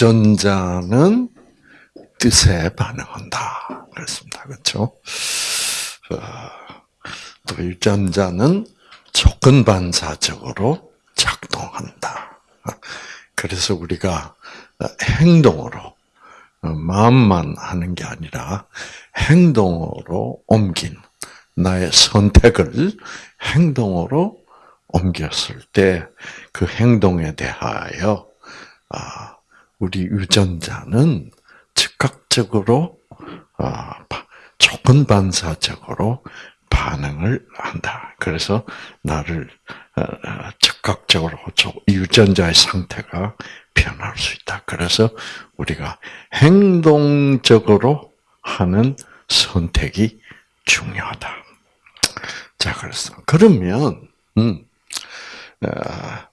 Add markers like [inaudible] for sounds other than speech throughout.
유전자는 뜻에 반응한다. 그렇습니다. 그렇죠? 또 유전자는 조건 반사적으로 작동한다. 그래서 우리가 행동으로 마음만 하는 게 아니라 행동으로 옮긴 나의 선택을 행동으로 옮겼을 때 그 행동에 대하여 아, 우리 유전자는 즉각적으로 아, 조건 반사적으로 반응을 한다. 그래서 나를 어, 어, 즉각적으로 유전자의 상태가 변할 수 있다. 그래서 우리가 행동적으로 하는 선택이 중요하다. 자, 그래서 그러면 음, 어,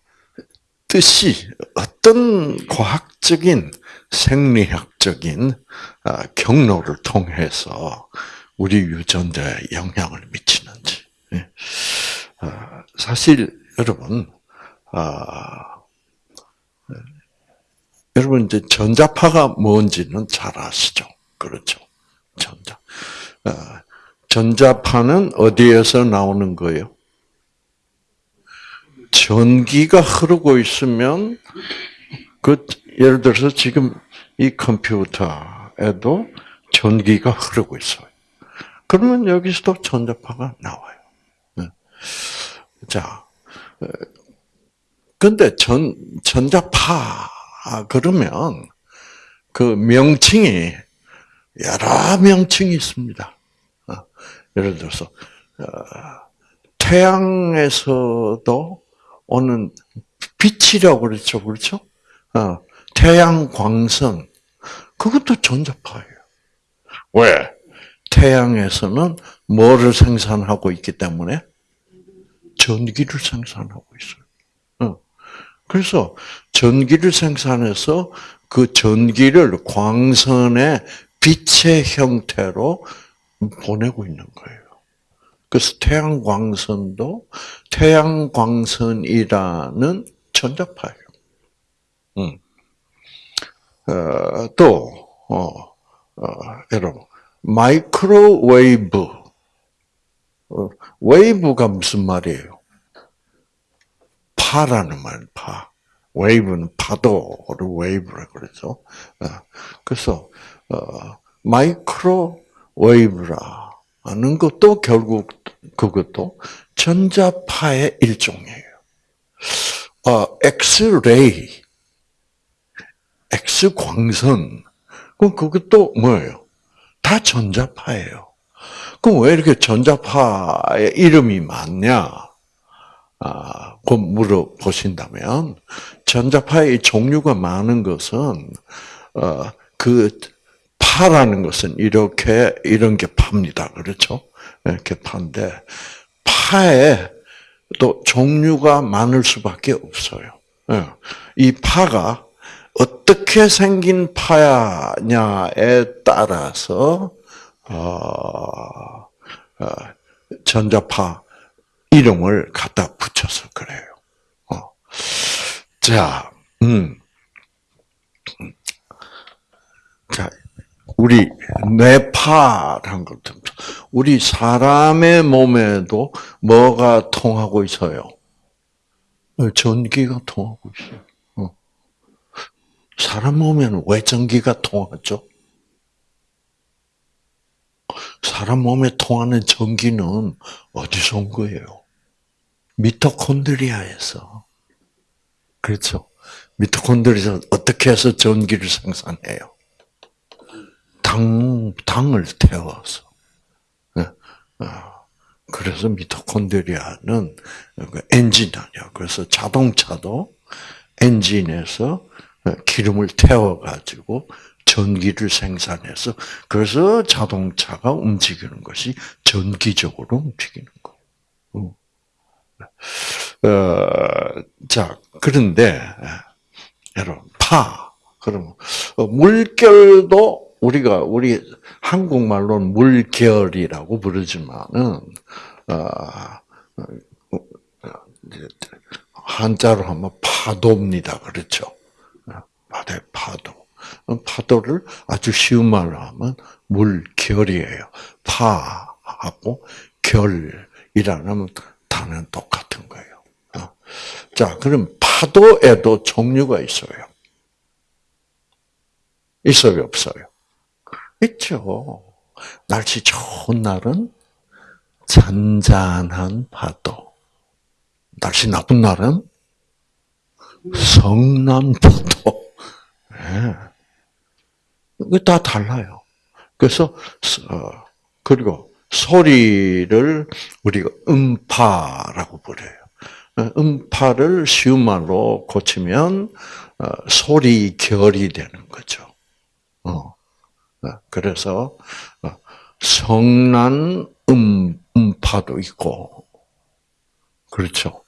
뜻이 어떤 과학적인 생리학적인 경로를 통해서 우리 유전자에 영향을 미치는지. 예. 사실 여러분, 아, 여러분 이제 전자파가 뭔지는 잘 아시죠? 그렇죠? 전자. 아, 전자파는 어디에서 나오는 거예요? 전기가 흐르고 있으면 그 예를 들어서 지금 이 컴퓨터에도 전기가 흐르고 있어요. 그러면 여기서도 전자파가 나와요. 네. 자, 근데 전 전자파 그러면 그 명칭이 여러 명칭이 있습니다. 어, 예를 들어서 어, 태양에서도 오는 빛이라고 그랬죠, 그렇죠? 어, 태양 광선 그것도 전자파예요. 왜? 태양에서는 뭐를 생산하고 있기 때문에 전기를 생산하고 있어요. 그래서 전기를 생산해서 그 전기를 광선의 빛의 형태로 보내고 있는 거예요. 그래서 태양광선도 태양광선이라는 전자파예요. 음. 어, 또, 어, 어, 여러분, 마이크로웨이브. 어, wave가 무슨 말이에요? 파라는 말, 파. wave는 파도를 wave라 그러죠. 어, 그래서 어, microwave라 하는 것도 결국 그것도 전자파의 일종이에요. 어, 엑스레이, 엑스광선, 그럼 그것도 뭐예요? 다 전자파예요. 그럼 왜 이렇게 전자파의 이름이 많냐? 아, 그 물어보신다면, 전자파의 종류가 많은 것은, 어, 그, 파라는 것은 이렇게, 이런 게 팝니다. 그렇죠? 이렇게 파인데, 파에 또 종류가 많을 수밖에 없어요. 예. 이 파가 어떻게 생긴 파야냐에 따라서 어, 어, 전자파 이름을 갖다 붙여서 그래요. 어. 자, 음. 자, 우리 뇌파란 것도 우리 사람의 몸에도 뭐가 통하고 있어요? 전기가 통하고 있어요. 사람 몸에는 왜 전기가 통하죠? 사람 몸에 통하는 전기는 어디서 온 거예요? 미토콘드리아에서. 그렇죠. 미토콘드리아에서 어떻게 해서 전기를 생산해요? 당, 당을 태워서. 네. 아, 그래서 미토콘드리아는 그 엔진 아니야. 그래서 자동차도 엔진에서 기름을 태워가지고 전기를 생산해서 그래서 자동차가 움직이는 것이 전기적으로 움직이는 거. 어, 자 그런데 여러분 파 그러면 어, 물결도 우리가 우리 한국말로는 물결이라고 부르지만은 어, 한자로 하면 파도입니다. 그렇죠? 바다의 파도. 파도를 아주 쉬운 말로 하면 물결이에요. 파하고 결이라는 단어는 똑같은 거예요. 어. 자, 그럼 파도에도 종류가 있어요. 있어요, 없어요? 있죠. 날씨 좋은 날은 잔잔한 파도. 날씨 나쁜 날은 성난 파도. 네. 다 달라요. 그래서 어, 그리고 소리를 우리가 음파라고 부려요. 어, 음파를 쉬운 말로 고치면 어, 소리 결이 되는 거죠. 그래서 성난 음 음파도 있고 그렇죠.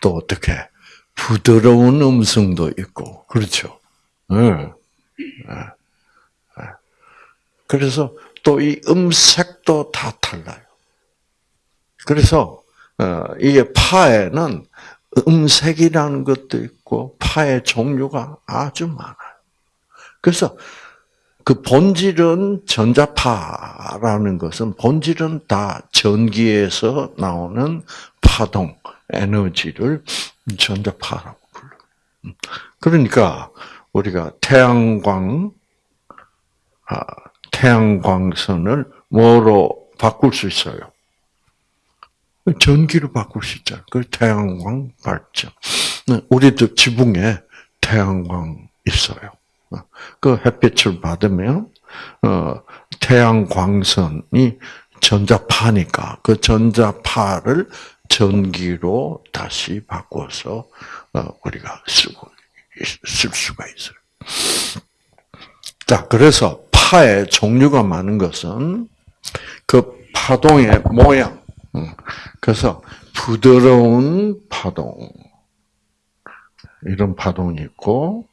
또 어떻게 부드러운 음성도 있고 그렇죠. 네. 그래서 또 이 음색도 다 달라요. 그래서 어, 이게 파에는 음색이라는 것도 있고 파의 종류가 아주 많아요. 그래서 그 본질은 전자파라는 것은 본질은 다 전기에서 나오는 파동 에너지를 전자파라고 불러요. 음. 그러니까 우리가 태양광 아, 태양광선을 뭐로 바꿀 수 있어요? 전기로 바꿀 수 있잖아요. 그 태양광 발전. 네, 우리도 지붕에 태양광 있어요. 그 햇빛을 받으면 어, 태양 광선이 전자파니까 그 전자파를 전기로 다시 바꿔서 어, 우리가 쓰고 쓸 수가 있어요. 자, 그래서 파의 종류가 많은 것은 그 파동의 모양. 그래서 부드러운 파동. 이런 파동이 있고,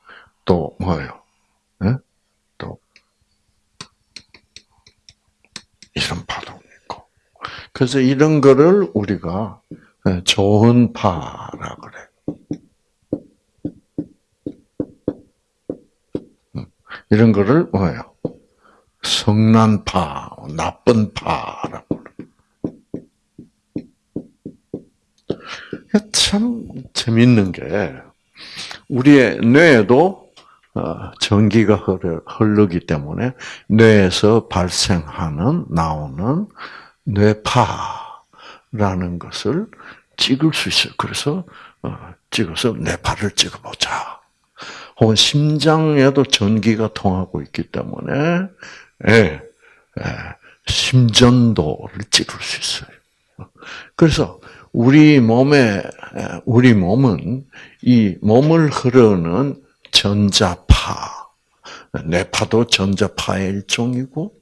또 뭐예요? 네? 또, 이런 파동이 있고. 그래서 이런 거를 우리가 좋은 파라 그래. 이런 거를 뭐예요? 성난파, 나쁜 파라고. 참 재밌는 게 우리의 뇌에도 어, 전기가 흐르기 때문에 뇌에서 발생하는 나오는 뇌파라는 것을 찍을 수 있어요. 그래서 어, 찍어서 뇌파를 찍어보자. 혹은 심장에도 전기가 통하고 있기 때문에 예, 예, 심전도를 찍을 수 있어요. 그래서 우리 몸에 우리 몸은 이 몸을 흐르는 전자 파, 뇌파도 전자파의 일종이고,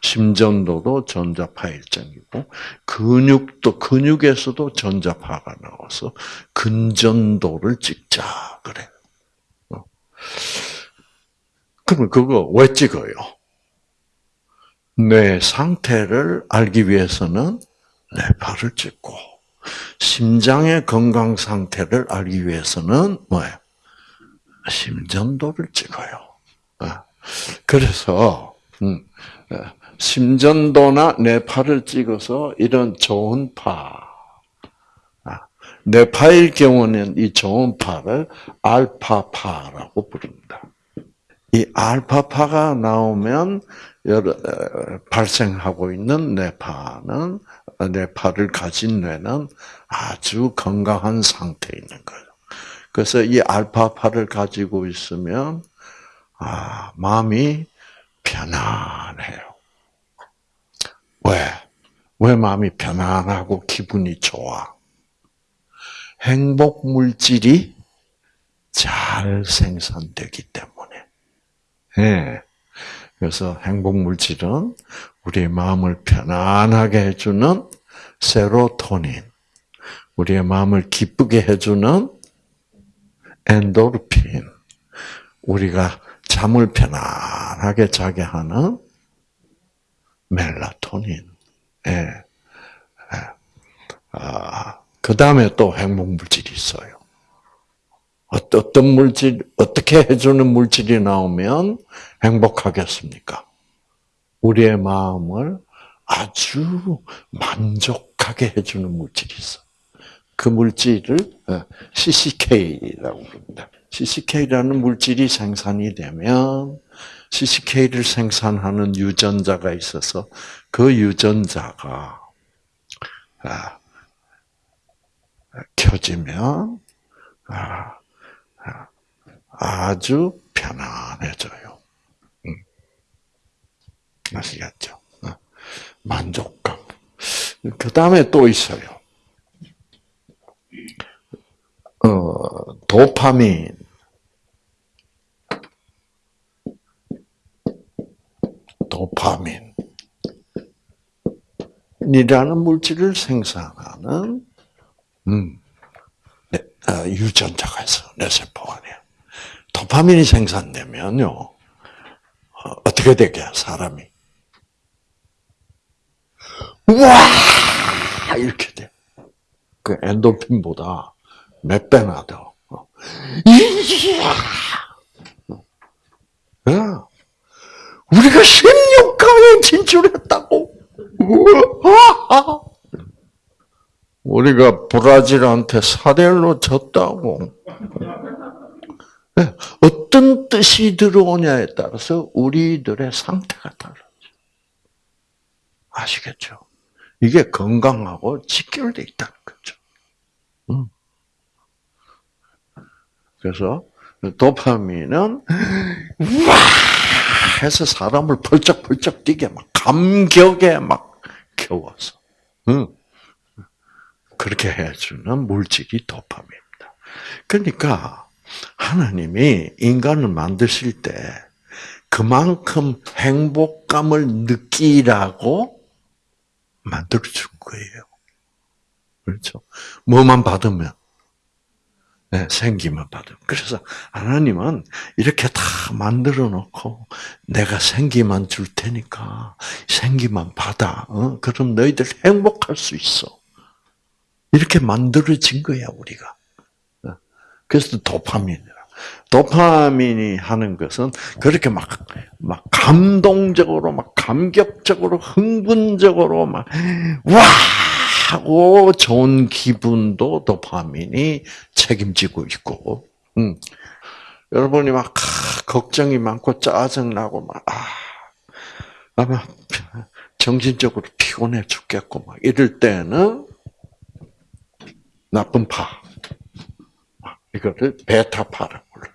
심전도도 전자파의 일종이고, 근육도 근육에서도 전자파가 나와서 근전도를 찍자 그래. 그러면 그거 왜 찍어요? 뇌 상태를 알기 위해서는 뇌파를 찍고 심장의 건강 상태를 알기 위해서는 뭐예요? 심전도를 찍어요. 어. 그래서 음, 어, 심전도나 뇌파를 찍어서 이런 좋은 파, 아, 뇌파일 경우는 이 좋은 파를 알파파라고 부릅니다. 이 알파파가 나오면 여러, 발생하고 있는 뇌파는 뇌파를 가진 뇌는 아주 건강한 상태에 있는 거예요. 그래서 이 알파파를 가지고 있으면 아, 마음이 편안해요. 왜? 왜 마음이 편안하고 기분이 좋아? 행복 물질이 잘 생산되기 때문에. 네. 그래서 행복 물질은 우리의 마음을 편안하게 해주는 세로토닌, 우리의 마음을 기쁘게 해주는 엔도르핀, 우리가 잠을 편안하게 자게 하는 멜라토닌. 예. 예. 아, 그 다음에 또 행복 물질이 있어요. 어떤 물질, 어떻게 해주는 물질이 나오면 행복하겠습니까? 우리의 마음을 아주 만족하게 해주는 물질이 있어. 그 물질을 어, CCK라고 부릅니다. CCK라는 물질이 생산이 되면 CCK를 생산하는 유전자가 있어서 그 유전자가 아, 켜지면 아, 아, 아주 편안해져요. 음. 아시겠죠? 어. 만족감. 그 다음에 또 있어요. 어, 도파민. 도파민. 이라는 물질을 생산하는 음, 네, 어, 유전자가 있어 뇌세포 안에. 도파민이 생산되면요 어, 어떻게 되게 사람이 와 이렇게 돼. 그 엔도핀보다 몇 배나 더. 어. 이야! 야, 우리가 16강에 진출했다고. 우리가 브라질한테 4대1로 졌다고. 네, 어떤 뜻이 들어오냐에 따라서 우리들의 상태가 달라져. 아시겠죠? 이게 건강하고 직결되어 있다는 거죠. 음. 그래서 도파민은 와 해서 사람을 펄쩍펄쩍 뛰게 막 감격에 막 겨워서 응. 그렇게 해주는 물질이 도파민입니다. 그러니까 하나님이 인간을 만드실 때 그만큼 행복감을 느끼라고 만들어 준 거예요. 그렇죠? 뭐만 받으면 네, 생기만 받으면. 그래서 하나님은 이렇게 다 만들어 놓고 내가 생기만 줄 테니까 생기만 받아. 어? 그럼 너희들 행복할 수 있어. 이렇게 만들어진 거야 우리가. 어? 그래서 도파민이라. 도파민이 하는 것은 그렇게 막, 막 감동적으로, 막 감격적으로, 흥분적으로, 막, 와! 하고 좋은 기분도 도파민이 책임지고 있고, 음. 여러분이 막 걱정이 많고 짜증 나고 막 아, 아마 정신적으로 피곤해 죽겠고 막 이럴 때는 나쁜 파 이거를 베타파라고 불러.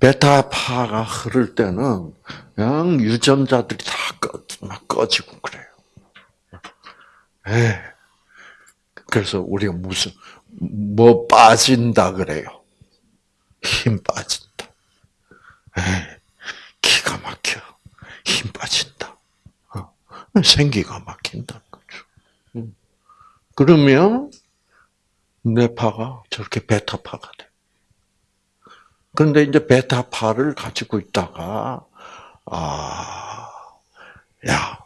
베타파가 흐를 때는 그냥 유전자들이 다 꺼, 막 꺼지고 그래요. 에 그래서 우리가 무슨 뭐 빠진다 그래요. 힘 빠진다. 에 기가 막혀. 힘 빠진다. 어. 생기가 막힌다는 거죠. 음. 그러면 뇌파가 저렇게 베타파가 돼. 그런데 이제 베타파를 가지고 있다가 아, 야,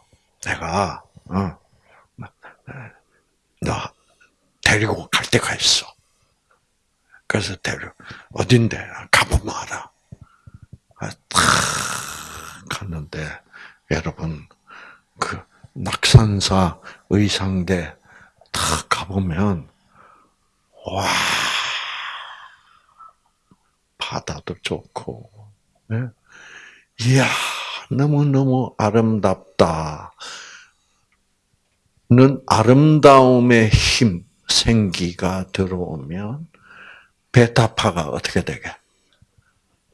내가 어, 너 데리고 갈 데가 있어. 그래서 데려 어딘데 가보면 알아. 아, 탁 갔는데 여러분 그 낙산사 의상대 탁 가보면 와 바다도 좋고, 네? 이야, 너무너무 아름답다. 는 아름다움의 힘, 생기가 들어오면 베타파가 어떻게 되게?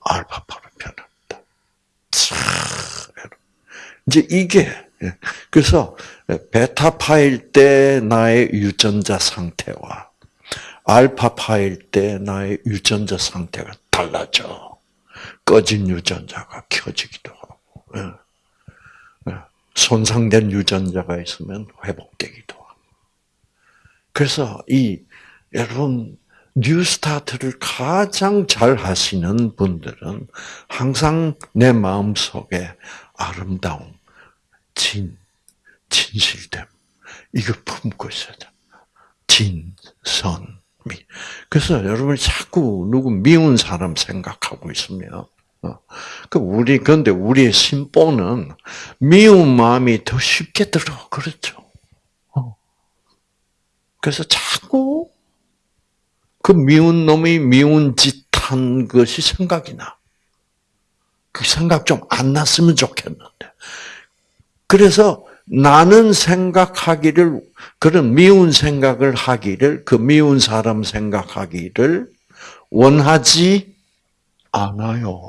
알파파로 변합니다. 이제 이게 예. 그래서 베타파일 때 나의 유전자 상태와 알파파일 때 나의 유전자 상태가 달라져. 꺼진 유전자가 켜지기도 하고, 예. 예. 손상된 유전자가 있으면 회복되기도 하고. 그래서 이 여러분 NEWSTART를 가장 잘 하시는 분들은 항상 내 마음 속에 아름다움, 진, 진실됨 이거 품고 있어야 돼. 진선미. 그래서 여러분이 자꾸 누구 미운 사람 생각하고 있으면, 어, 그 우리 근데 우리의 심보는 미운 마음이 더 쉽게 들어 그렇죠. 어. 그래서 자꾸 그 미운 놈이 미운 짓 한 것이 생각이 나. 그 생각 좀 안 났으면 좋겠는데. 그래서 나는 생각하기를 그런 미운 생각을 하기를 그 미운 사람 생각하기를 원하지 않아요.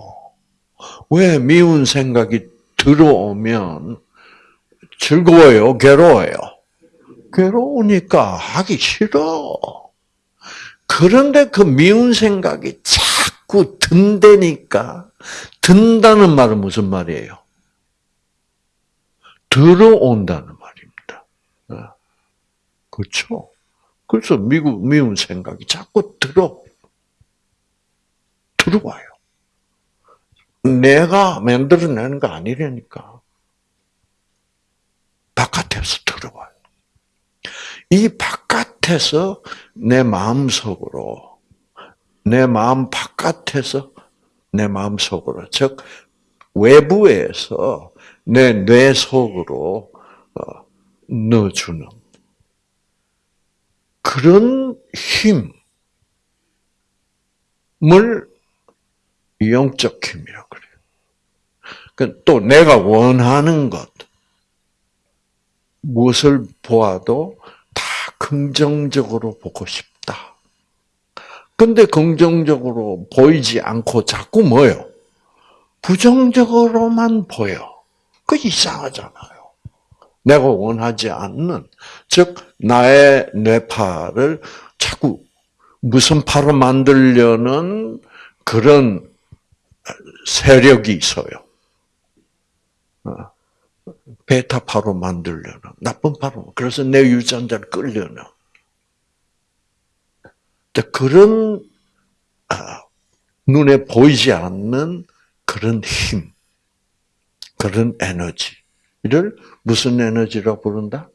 왜 미운 생각이 들어오면 즐거워요, 괴로워요? 괴로우니까 하기 싫어. 그런데 그 미운 생각이 자꾸 든다니까 든다는 말은 무슨 말이에요? 들어온다는 말입니다. 네. 그렇죠? 그래서 미운 생각이 자꾸 들어 들어와요. 내가 만들어내는 거 아니라니까. 바깥에서 들어와요. 이 바깥에서 내 마음 속으로, 내 마음 바깥에서 내 마음 속으로, 즉, 외부에서 내 뇌 속으로 어, 넣어주는 그런 힘을 영적 힘이라고 그래요. 그또 내가 원하는 것, 무엇을 보아도 다 긍정적으로 보고 싶다. 근데 긍정적으로 보이지 않고 자꾸 뭐요? 부정적으로만 보여. 그 이상하잖아요. 내가 원하지 않는, 즉, 나의 뇌파를 자꾸 무슨 파로 만들려는 그런 세력이 있어요. 어. 베타파로 만들려는, 나쁜 파로, 그래서 내 유전자를 끌려는. 그런, 아, 눈에 보이지 않는 그런 힘, 그런 에너지를 무슨 에너지라고 부른다?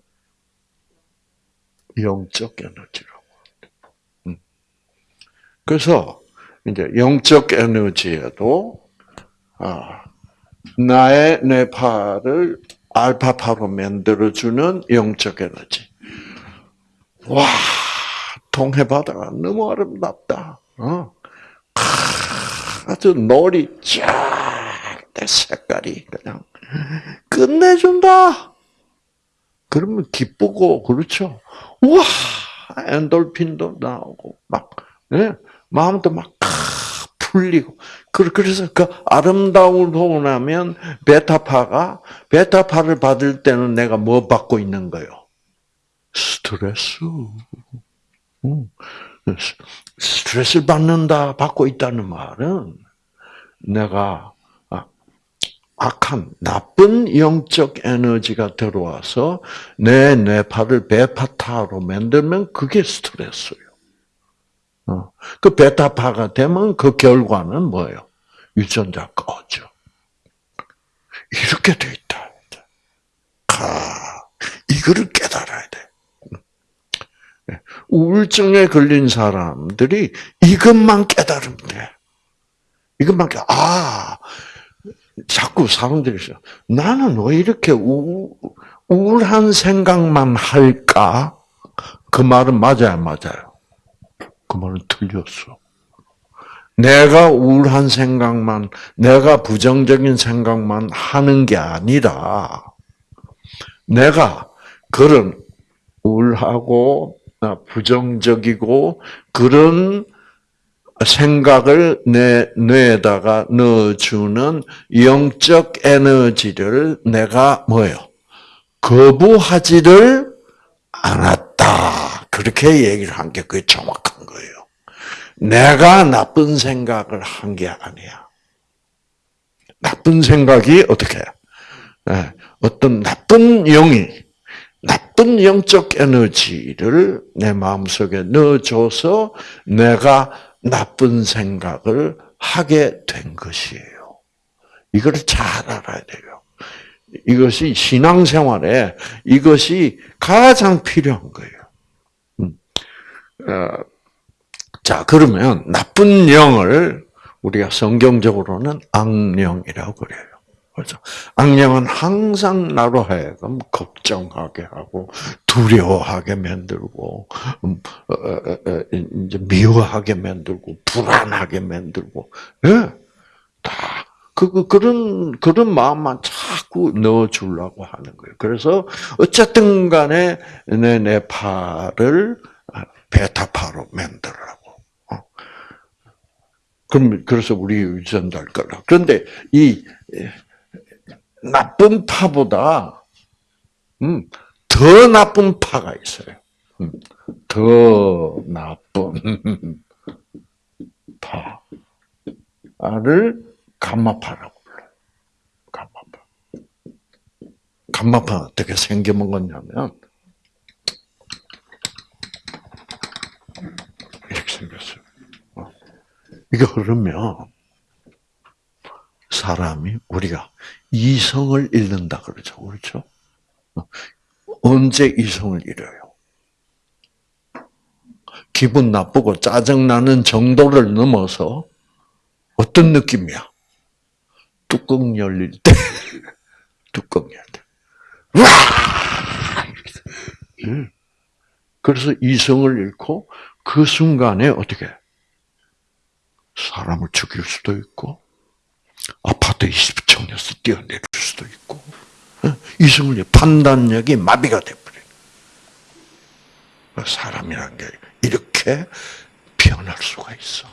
영적 에너지라고. 음. 그래서 이제 영적 에너지에도 아, 나의 뇌파를 알파파로 만들어주는 영적 에너지. 와, 동해바다가 너무 아름답다. 어? 아주 놀이 쫙, 내 색깔이 그냥 끝내준다. 그러면 기쁘고, 그렇죠? 와, 엔돌핀도 나오고, 막, 네? 마음도 막 풀리고. 그래서 그 아름다움을 보고 나면 베타파가, 베타파를 받을 때는 내가 뭐 받고 있는 거요? 스트레스. 스트레스를 받는다, 받고 있다는 말은 내가 아, 악한, 나쁜 영적 에너지가 들어와서 내 뇌파를 베타파로 만들면 그게 스트레스예요. 어. 그 베타파가 되면 그 결과는 뭐예요? 유전자 꺼져. 이렇게 돼 있다. 아, 이거를 깨달아야 돼. 우울증에 걸린 사람들이 이것만 깨달으면 돼. 이것만 깨, 아, 자꾸 사람들이. 나는 왜 이렇게 우, 우울한 생각만 할까? 그 말은 맞아요, 맞아요. 그 말은 틀렸어. 내가 우울한 생각만, 내가 부정적인 생각만 하는 게 아니라, 내가 그런 우울하고 부정적이고 그런 생각을 내 뇌에다가 넣어주는 영적 에너지를 내가 뭐요? 거부하지를 않았다. 그렇게 얘기를 한 게 그게 정확한 거예요. 내가 나쁜 생각을 한 게 아니야. 나쁜 생각이 어떻게? 네, 어떤 나쁜 영이 나쁜 영적 에너지를 내 마음속에 넣어줘서 내가 나쁜 생각을 하게 된 것이에요. 이걸 잘 알아야 돼요. 이것이 신앙생활에 이것이 가장 필요한 거예요. 음. 어, 자, 그러면 나쁜 영을 우리가 성경적으로는 악령이라고 그래요. 그렇죠? 악령은 항상 나로 하여금 걱정하게 하고 두려워하게 만들고 음, 어, 어, 어, 이제 미워하게 만들고 불안하게 만들고 예, 다 그, 그런, 그런 마음만 자꾸 넣어주려고 하는 거예요. 그래서, 어쨌든 간에, 내, 내 팔을 베타파로 만들라고. 어. 그럼, 그래서 우리 유전자를 거라. 그런데, 이, 나쁜 파보다, 음, 더 나쁜 파가 있어요. 음, 더 나쁜 파를 감마파라고 불러요. 감마파. 감마파 어떻게 생겨먹었냐면, 이렇게 생겼어요. 어. 이거 흐르면, 사람이, 우리가 이성을 잃는다 그러죠. 그렇죠? 어. 언제 이성을 잃어요? 기분 나쁘고 짜증나는 정도를 넘어서 어떤 느낌이야? 뚜껑 열릴 때, [laughs] 뚜껑 열릴 때, 와! 그래서 이성을 잃고 그 순간에 어떻게 사람을 죽일 수도 있고 아파트 20층에서 뛰어내릴 수도 있고 이성을 판단력이 마비가 돼버려. 사람이란 게 이렇게 변할 수가 있어.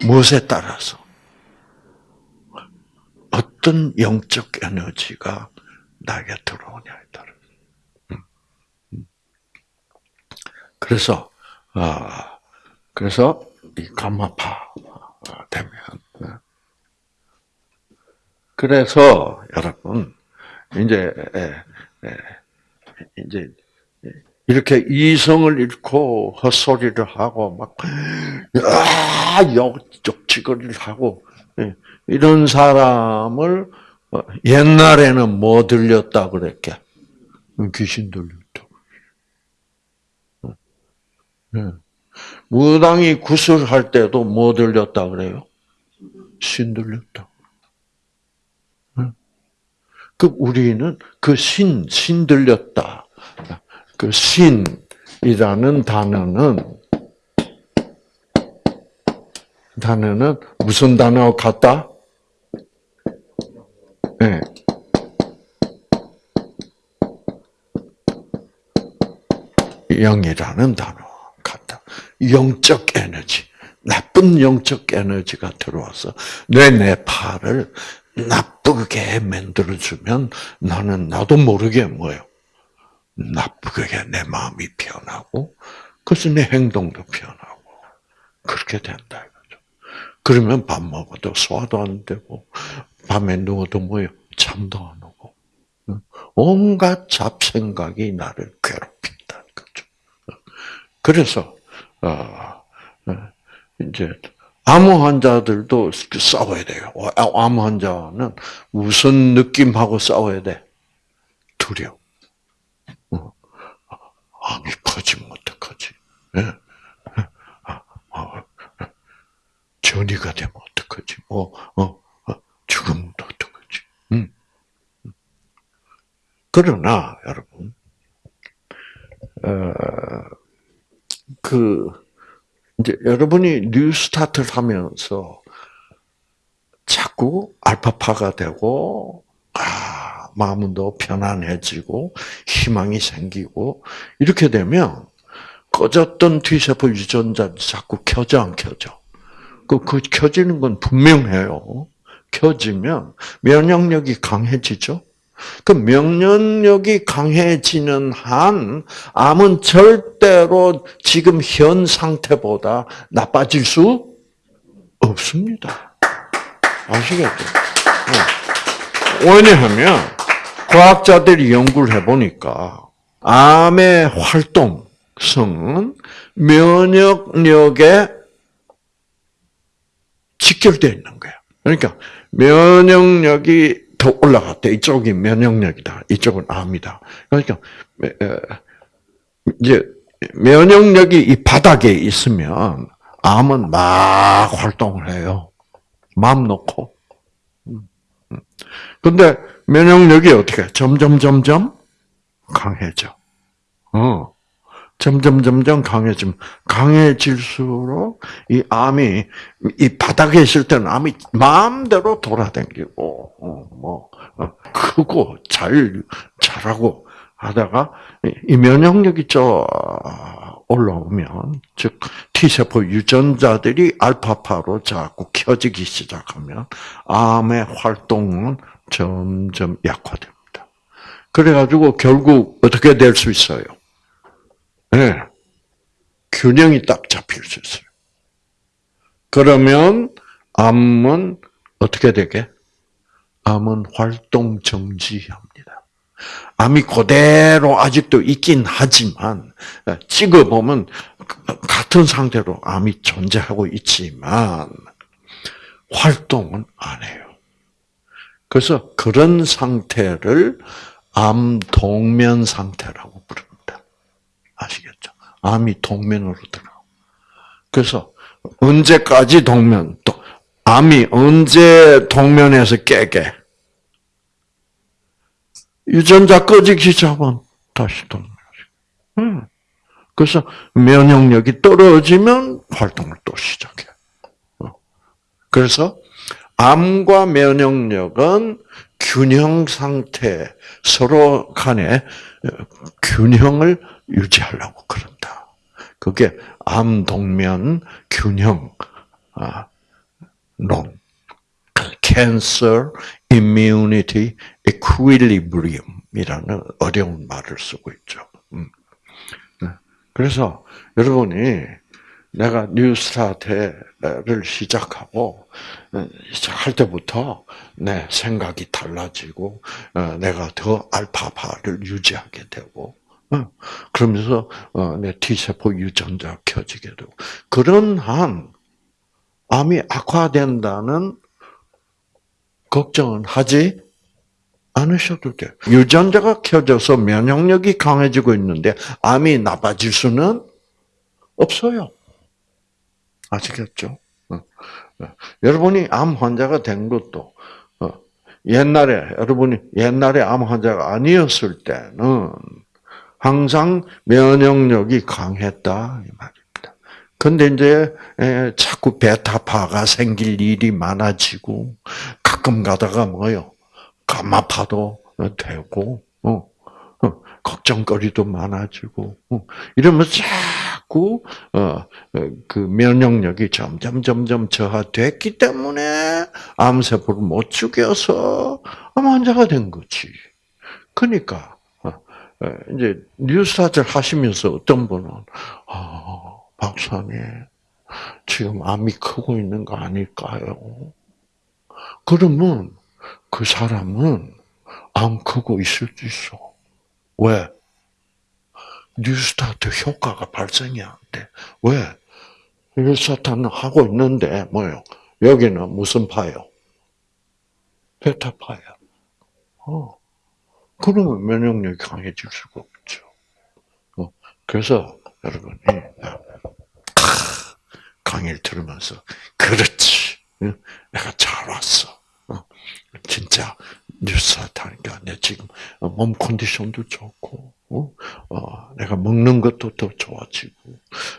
무엇에 따라서 어떤 영적 에너지가 나에게 들어오냐에 따라. 음. 음. 그래서 아 그래서 이 감마파 되면 네. 그래서 여러분 이제 이제 이렇게 이성을 잃고 헛소리를 하고 막 아, 욕적지거리를 하고 예, 이런 사람을 어, 옛날에는 뭐 들렸다 그랬게? 귀신 들렸다. 네. 무당이 구슬할 때도 뭐 들렸다 그래요? 신 들렸다. 그 우리는 그 신, 신 들렸다. 그 신이라는 단어는 단어는 무슨 단어 같다? 네. 영이라는 단어. 영적 에너지, 나쁜 영적 에너지가 들어와서 내 뇌파를 나쁘게 만들어주면 나는 나도 모르게 뭐요? 나쁘게 내 마음이 변하고, 그래서 내 행동도 변하고, 그렇게 된다. 이거죠. 그러면 밥 먹어도 소화도 안 되고, 밤에 누워도 뭐요? 잠도 안 오고, 온갖 잡생각이 나를 괴롭힌다. 거죠. 그래서, 이제, 암호 환자들도 싸워야 돼요. 암호 환자는 무슨 느낌하고 싸워야 돼? 두려워. 어. 암이 퍼지면 어떡하지? 예? 전이가 되면 어떡하지? 어, 어, 어 죽으면 어떡하지? 음. 그러나, 여러분, 어, 그, 이제 여러분이 뉴스타트를 하면서 자꾸 알파파가 되고, 아, 마음은 더 편안해지고, 희망이 생기고, 이렇게 되면, 꺼졌던 T세포 유전자 자꾸 켜져, 안 켜져? 그, 그 켜지는 건 분명해요. 켜지면 면역력이 강해지죠? 그 명령력이 강해지는 한 암은 절대로 지금 현 상태보다 나빠질 수 없습니다. 아시겠죠? 어. 왜냐하면 과학자들이 연구를 해보니까 암의 활동성은 면역력에 직결되어 있는 거예요. 그러니까 면역력이 더 올라갔대. 이쪽이 면역력이다. 이쪽은 암이다. 그러니까 이제 면역력이 이 바닥에 있으면 암은 막 활동을 해요. 마음 놓고. 음, 음. 근데 면역력이 어떻게 점점 점점 강해져. 어. 점점 점점 강해지면 강해질수록 이 암이 이 바닥에 있을 때는 암이 마음대로 돌아다니고 어, 뭐 어, 크고 잘 자라고 하다가 이 면역력이 저 올라오면 즉 T세포 유전자들이 알파파로 자꾸 켜지기 시작하면 암의 활동은 점점 약화됩니다. 그래가지고 결국 어떻게 될 수 있어요? 네. 균형이 딱 잡힐 수 있어요. 그러면 암은 어떻게 되게? 암은 활동 정지합니다. 암이 그대로 아직도 있긴 하지만 찍어보면 같은 상태로 암이 존재하고 있지만 활동은 안 해요. 그래서 그런 상태를 암 동면 상태라고. 아시겠죠? 암이 동면으로 들어. 그래서 언제까지 동면 또 암이 언제 동면에서 깨게? 유전자 꺼지기 시작하면 다시 동면. 음. 그래서 면역력이 떨어지면 활동을 또 시작해. 어. 그래서 암과 면역력은 균형 상태, 서로 간에 균형을 유지하려고 그런다. 그게 암동면 균형 론, Cancer Immunity Equilibrium이라는 어려운 말을 쓰고 있죠. 음. 네. 그래서 여러분이 내가 뉴스타트를 시작하고 시작할 때부터 내 생각이 달라지고 어, 내가 더 알파파를 유지하게 되고 어, 그러면서 어, 내 T세포 유전자 켜지게 되고 그런 한 암이 악화된다는 걱정은 하지 않으셔도 돼요. 유전자가 켜져서 면역력이 강해지고 있는데 암이 나빠질 수는 없어요. 아시겠죠? 어. 어. 여러분이 암 환자가 된 것도 어, 옛날에 여러분이 옛날에 암 환자가 아니었을 때는 항상 면역력이 강했다 이 말입니다. 근데 이제 자꾸 베타파가 생길 일이 많아지고 가끔 가다가 뭐요 감마파도 되고 걱정거리도 많아지고 이러면서 자꾸 어, 어, 그 면역력이 점점 점점 저하됐기 때문에 암세포를 못 죽여서 암 환자가 된 거지. 그러니까 어, 이제 뉴스타트를 하시면서 어떤 분은 아, 박사님 지금 암이 크고 있는 거 아닐까요? 그러면 그 사람은 암 크고 있을 수 있어. 왜? 뉴스타트 효과가 발생이 안 돼. 왜? 뉴스타트는 하고 있는데, 뭐요? 여기는 무슨 파요? 베타파야. 어. 그러면 면역력이 강해질 수가 없죠. 어. 그래서, 여러분이, 강의를 들으면서, 그렇지. 내가 잘 왔어. 어. 진짜, 뉴스타트 하니까 내 지금 몸 컨디션도 좋고, 어? 어, 내가 먹는 것도 더 좋아지고,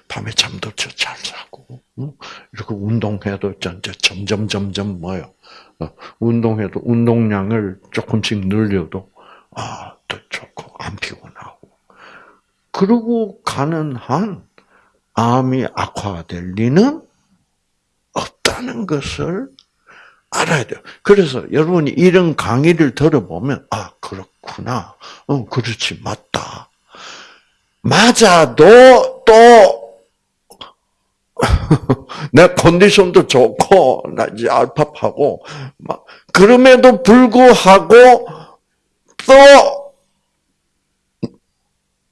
밤에 잠도 잘 자고, 어? 이렇게 운동해도 점점, 점점 뭐요? 어, 운동해도 운동량을 조금씩 늘려도, 아, 더 좋고, 안 피곤하고. 그러고 가는 한, 암이 악화될 리는 없다는 것을 알아야 돼요. 그래서 여러분이 이런 강의를 들어보면, 아, 그렇구나. 어, 그렇지, 맞다. 맞아도 또, [laughs] 내 컨디션도 좋고, 나 이제 알파파고, 막, 그럼에도 불구하고, 또,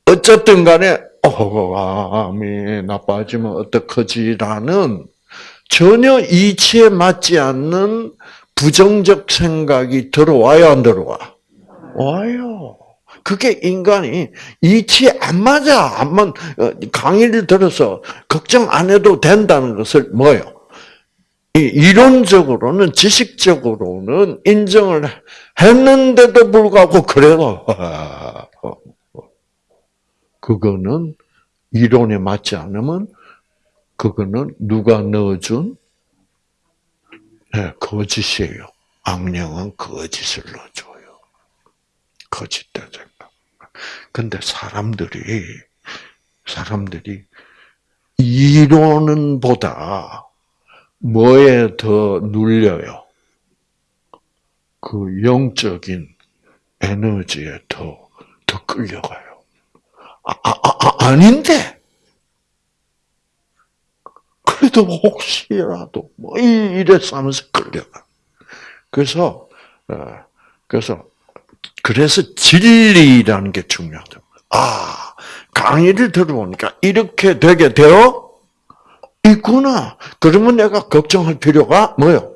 어쨌든 간에, 어, 암이 나빠지면 어떡하지라는 전혀 이치에 맞지 않는 부정적 생각이 들어와요, 안 들어와? 와요. 그게 인간이 이치 안 맞아. 안만 어, 강의를 들어서 걱정 안 해도 된다는 것을 뭐요? 이론적으로는 지식적으로는 인정을 했는데도 불구하고 그래도 [laughs] 그거는 이론에 맞지 않으면 그거는 누가 넣어준 네, 거짓이에요. 악령은 거짓을 넣어줘요. 거짓된 생각. 근데 사람들이 사람들이 이론은 보다 뭐에 더 눌려요? 그 영적인 에너지에 더, 더 끌려가요. 아, 아, 아, 아닌데! 그래도 혹시라도, 뭐, 이래서 하면서 끌려가. 그래서, 어, 그래서, 그래서 진리라는 게 중요하다. 아, 강의를 들어보니까 이렇게 되게 되어 있구나. 그러면 내가 걱정할 필요가 뭐요?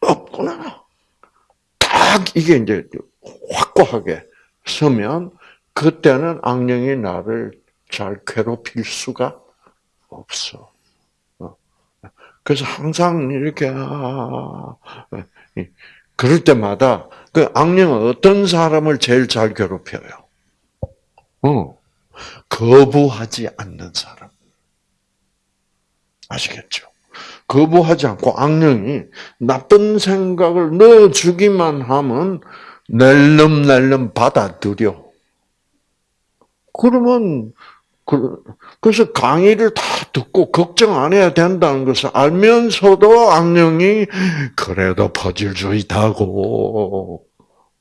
없구나. 딱 이게 이제 확고하게 서면 그때는 악령이 나를 잘 괴롭힐 수가 없어. 어. 그래서 항상 이렇게 아, 그럴 때마다 그 악령은 어떤 사람을 제일 잘 괴롭혀요? 어, 거부하지 않는 사람. 아시겠죠? 거부하지 않고 악령이 나쁜 생각을 넣어주기만 하면 낼름낼름 받아들여. 그러면 그, 그래서 강의를 다 듣고 걱정 안 해야 된다는 것을 알면서도 악령이 그래도 퍼질주의다고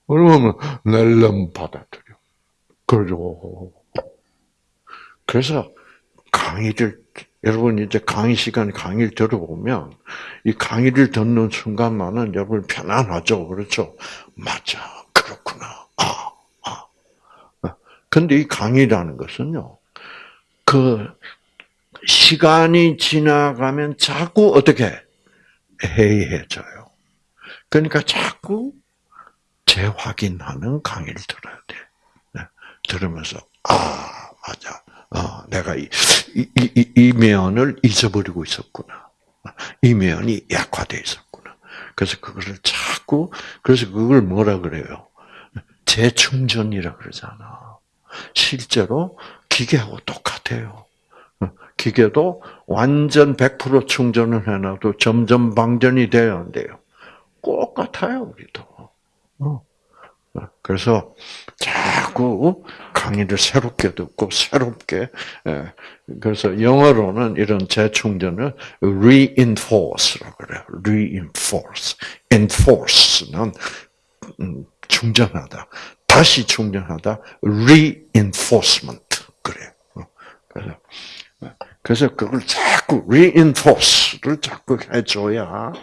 그러면 낼름 받아들여. 그러죠. 그래서 강의를 여러분 이제 강의 시간에 강의를 들어보면 이 강의를 듣는 순간만은 여러분 편안하죠, 그렇죠? 맞아, 그렇구나. 아, 아. 근데 이 강의라는 것은요, 그 시간이 지나가면 자꾸 어떻게 해이해져요. 그러니까 자꾸 재확인하는 강의를 들어야 돼. 네. 들으면서 아 맞아. 어, 내가 이, 이, 이, 이 면을 잊어버리고 있었구나. 이 면이 약화되어 있었구나. 그래서 그것을 자꾸, 그래서 그걸 뭐라 그래요? 재충전이라 그러잖아. 실제로 기계하고 똑같아요. 기계도 완전 100% 충전을 해놔도 점점 방전이 돼야 안 돼요. 똑같아요, 우리도. 어. 그래서 자꾸 강의를 새롭게 듣고 새롭게 예, 그래서 영어로는 이런 재충전을 reinforce라고 그래요. reinforce, enforce는 음, 충전하다, 다시 충전하다, reinforcement 그래요. 그래서 그래서 그걸 자꾸 reinforce를 자꾸 해줘야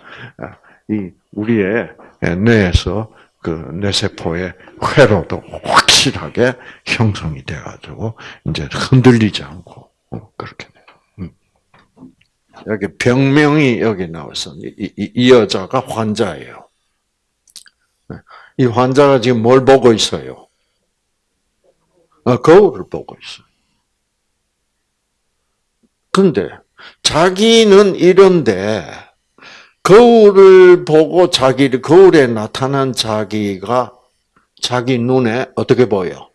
이 우리의 뇌에서 그 뇌세포의 회로도 확실하게 형성이 돼가지고 이제 흔들리지 않고 어, 그렇게 돼요. 음. 여기 병명이 여기 나와서 이, 이, 이 여자가 환자예요. 네. 이 환자가 지금 뭘 보고 있어요? 아, 거울을 보고 있어요. 근데 자기는 이런데 거울을 보고 자기를 거울에 나타난 자기가 자기 눈에 어떻게 보여?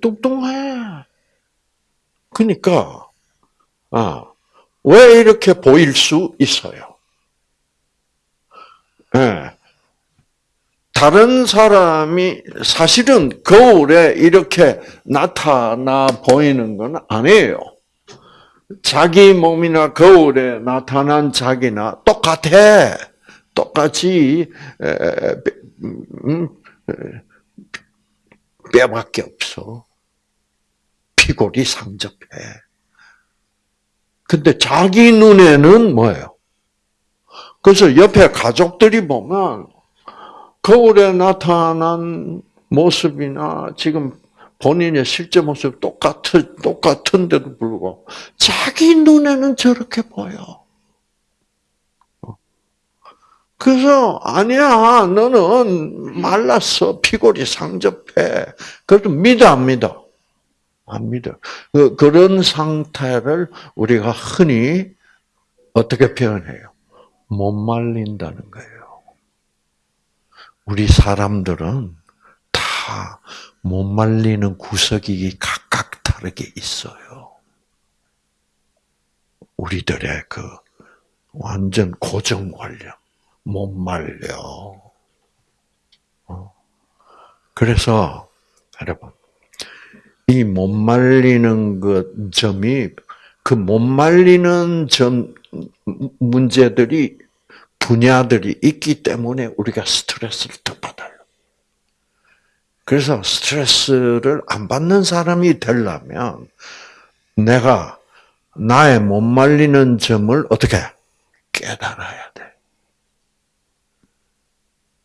뚱뚱해. 그러니까 아, 왜 이렇게 보일 수 있어요? 네. 다른 사람이 사실은 거울에 이렇게 나타나 보이는 건 아니에요. 자기 몸이나 거울에 나타난 자기나 똑같아. 똑같이 음, 뼈밖에 없어. 피골이 상접해. 근데 자기 눈에는 뭐예요? 그래서 옆에 가족들이 보면 거울에 나타난 모습이나 지금 본인의 실제 모습 똑같은, 똑같은데도 불구하고 자기 눈에는 저렇게 보여. 그래서 아니야 너는 말랐어 피골이 상접해. 그래도 믿어 안 믿어? 안 믿어. 그, 그런 상태를 우리가 흔히 어떻게 표현해요? 못 말린다는 거예요. 우리 사람들은 다 못 말리는 구석이 각각 다르게 있어요. 우리들의 그 완전 고정관념. 못 말려. 어. 그래서, 여러분, 이 못 말리는 그 점이, 그 못 말리는 점, 문제들이, 분야들이 있기 때문에 우리가 스트레스를 더 받아요. 그래서 스트레스를 안 받는 사람이 되려면, 내가 나의 못 말리는 점을 어떻게 깨달아야 돼.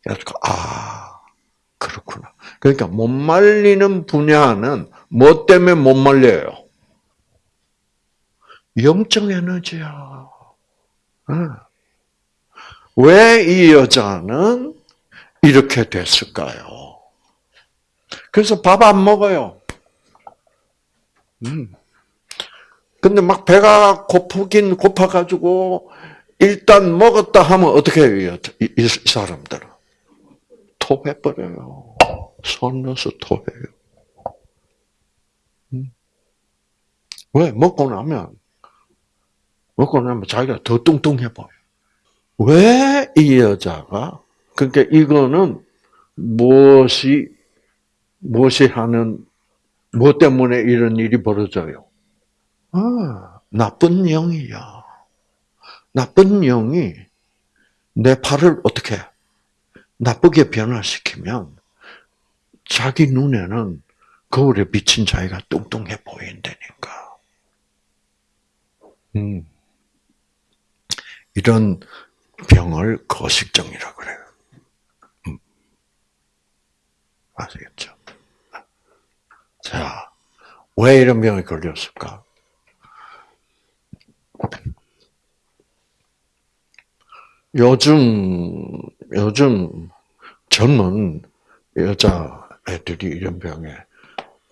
그래서 아 그렇구나. 그러니까 못 말리는 분야는 뭐 때문에 못 말려요? 영적 에너지야. 왜 이 여자는 이렇게 됐을까요? 그래서 밥 안 먹어요. 음. 근데 막 배가 고프긴 고파가지고 일단 먹었다 하면 어떻게 해요? 이, 이 사람들은 토해버려요. 손 넣어서 토해요. 음. 왜? 먹고 나면 먹고 나면 자기가 더 뚱뚱해 보여. 왜 이 여자가 그러니까 이거는 무엇이 무엇이 하는 뭐 때문에 이런 일이 벌어져요? 아, 나쁜 영이야. 나쁜 영이 내 팔을 어떻게 나쁘게 변화시키면 자기 눈에는 거울에 비친 자기가 뚱뚱해 보인다니까. 음. 이런 병을 거식증이라고 그래요. 음. 아시겠죠? 자, 왜 이런 병에 걸렸을까? 요즘, 요즘 젊은 여자 애들이 이런 병에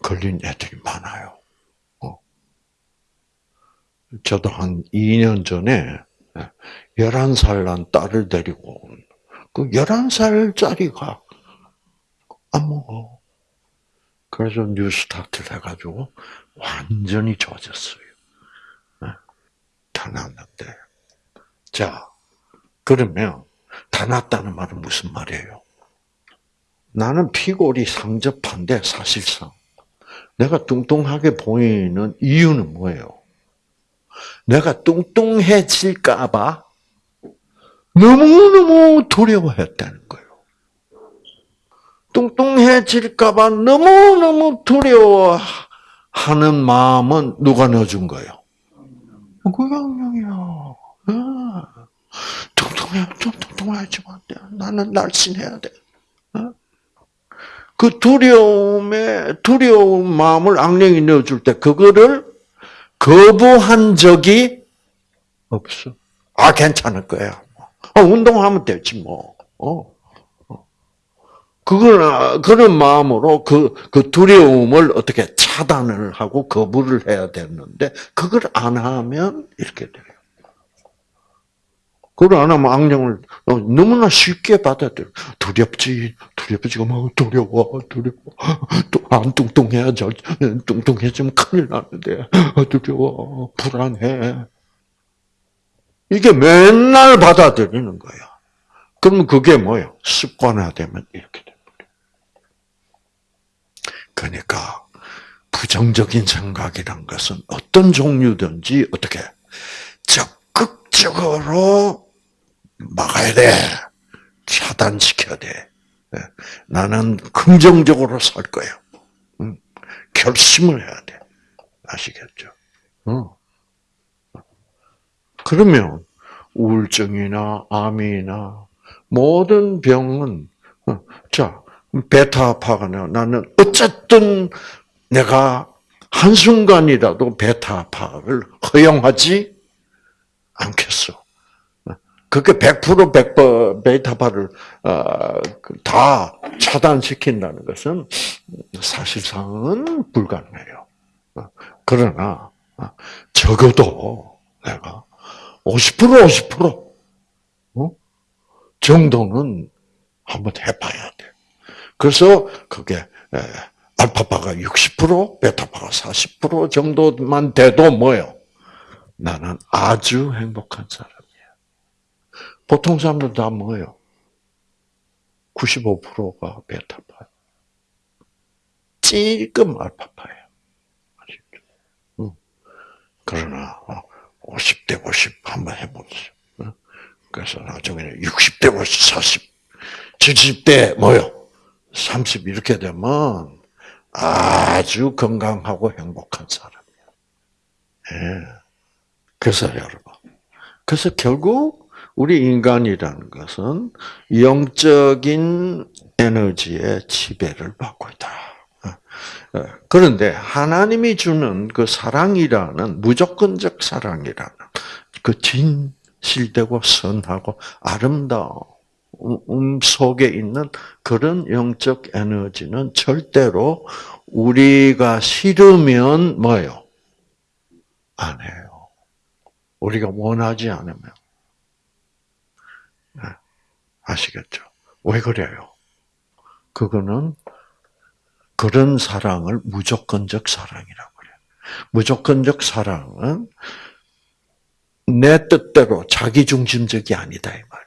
걸린 애들이 많아요. 어. 저도 한 2년 전에 11살 난 딸을 데리고 온, 그 11살짜리가 안 먹어. 그래서 뉴스타트를 해가지고 완전히 좋아졌어요. 다 났는데. 자, 그러면 다 났다는 말은 무슨 말이에요? 나는 피골이 상접한데 사실상 내가 뚱뚱하게 보이는 이유는 뭐예요? 내가 뚱뚱해질까봐 너무너무 두려워했다는. 뚱뚱해질까봐 너무너무 두려워하는 마음은 누가 넣어준 거예요? 그 양령이야. 뚱뚱해, 좀 뚱뚱해지면 안 돼. 나는 날씬해야 돼. 어? 그 두려움에, 두려운 마음을 악령이 넣어줄 때, 그거를 거부한 적이 없어. 아, 괜찮을 거야. 어, 운동하면 되지, 뭐. 어. 어. 그걸, 그런 마음으로 그, 그 두려움을 어떻게 차단을 하고 거부를 해야 되는데, 그걸 안 하면 이렇게 돼요. 그걸 안 하면 악령을 어, 너무나 쉽게 받아들여. 두렵지, 두렵지가 막 두려워, 두려워. 또안 뚱뚱해야 저 뚱뚱해지면 큰일 나는데 두려워, 불안해. 이게 맨날 받아들이는 거야. 그럼 그게 뭐예요? 습관화되면 이렇게 됩니다. 그러니까 부정적인 생각이란 것은 어떤 종류든지 어떻게 적극적으로 막아야 돼. 차단시켜야 돼. 예. 나는 긍정적으로 살 거야. 결심을 해야 돼. 아시겠죠? 어. 그러면 우울증이나 암이나 모든 병은 어, 자 베타파가 나는 어쨌든 내가 한순간이라도 베타파를 허용하지 않겠어. 그게 100% 백버, 베타파를 어, 그다 차단시킨다는 것은 사실상은 불가능해요. 어, 그러나 어, 적어도 내가 50% 50% 어? 정도는 한번 해봐야 돼. 그래서 그게 알파파가 60%, 베타파가 40% 정도만 돼도 뭐요? 나는 아주 행복한 사람이야. 보통 사람들 다 뭐예요? 95%가 베타파. 찔끔 알파파예요. 아시죠? 그러나 50대 50 한번 해보세요. 그래서 나중에는 60대 50, 40, 70대 뭐요? 30 이렇게 되면 아주 건강하고 행복한 사람이야. 예. 그래서 여러분, 그래서 결국 우리 인간이라는 것은 영적인 에너지의 지배를 받고 있다. 어, 그런데 하나님이 주는 그 사랑이라는 무조건적 사랑이라는 그 진실되고 선하고 아름다 움 속에 있는 그런 영적 에너지는 절대로 우리가 싫으면 뭐요? 안 해요. 우리가 원하지 않으면. 네. 아시겠죠? 왜 그래요? 그거는 그런 사랑을 무조건적 사랑이라고 그래요. 무조건적 사랑은 내 뜻대로 자기 중심적이 아니다 이 말이에요.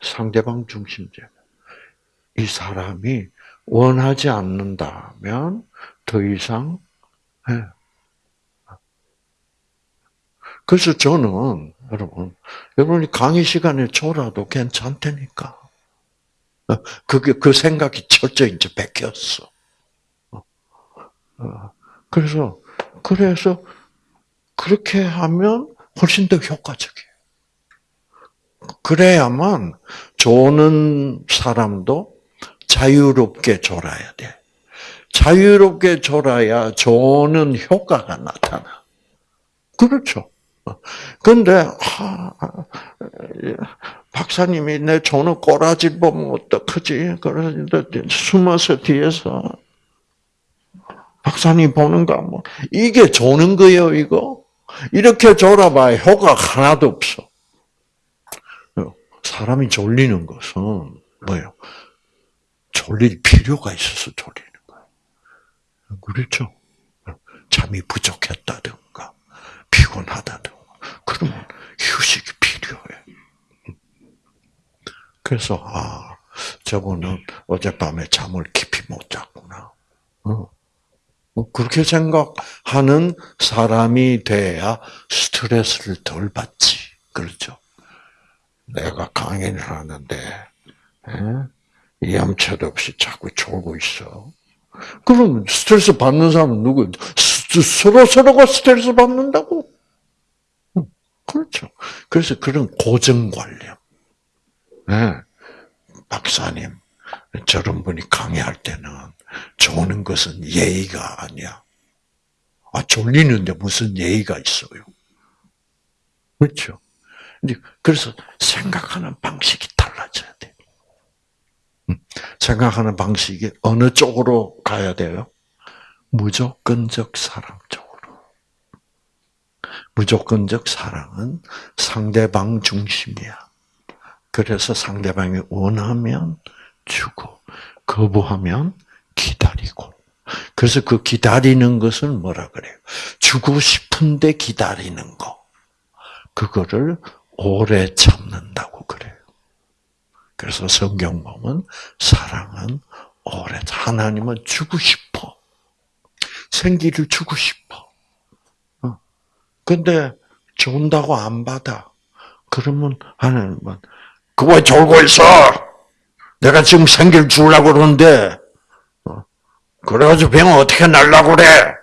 상대방 중심적. 이 사람이 원하지 않는다면 더 이상 예. 그래서 저는 여러분 여러분이 강의 시간에 졸아도 괜찮다니까. 그게 그 생각이 철저히 이제 베꼈어. 어. 그래서 그래서 그렇게 하면 훨씬 더 효과적이에요. 그래야만 조는 사람도 자유롭게 졸아야 돼. 자유롭게 졸아야 조는 효과가 나타나. 그렇죠. 근데 아, 박사님이 내 조는 꼬라지 보면 어떡하지? 그러는데 숨어서 뒤에서 박사님 보는가 뭐 이게 조는 거예요 이거 이렇게 졸아봐야 효과 하나도 없어. 사람이 졸리는 것은 뭐예요? 졸릴 필요가 있어서 졸리는 거예요. 그렇죠? 잠이 부족했다든가 피곤하다든가 그러면 휴식이 필요해. 그래서 아 저분은 어젯밤에 잠을 깊이 못 잤구나. 어. 뭐 그렇게 생각하는 사람이 돼야 스트레스를 덜 받지. 그렇죠? 내가 강연을 하는데 예? 얌체도 없이 자꾸 졸고 있어. 그럼 스트레스 받는 사람은 누구? 서로 서로가 스트레스 받는다고. 그렇죠. 그래서 그런 고정관념. 네. 박사님, 저런 분이 강의할 때는 조는 것은 예의가 아니야. 아, 졸리는데 무슨 예의가 있어요. 그렇죠. 그래서 생각하는 방식이 달라져야 돼. 음, 생각하는 방식이 어느 쪽으로 가야 돼요? 무조건적 사랑 쪽으로. 무조건적 사랑은 상대방 중심이야. 그래서 상대방이 원하면 주고, 거부하면 기다리고. 그래서 그 기다리는 것은 뭐라 그래요? 주고 싶은데 기다리는 거. 그거를 오래 참는다고 그래요. 그래서 성경 보면 사랑은 오래 하나님은 주고 싶어. 생기를 주고 싶어. 어. 근데 준다고 안 받아. 그러면 하나님은 그거 졸고 있어. 내가 지금 생기를 주려고 그러는데 어. 그래가지고 병 어떻게 날라고 그래?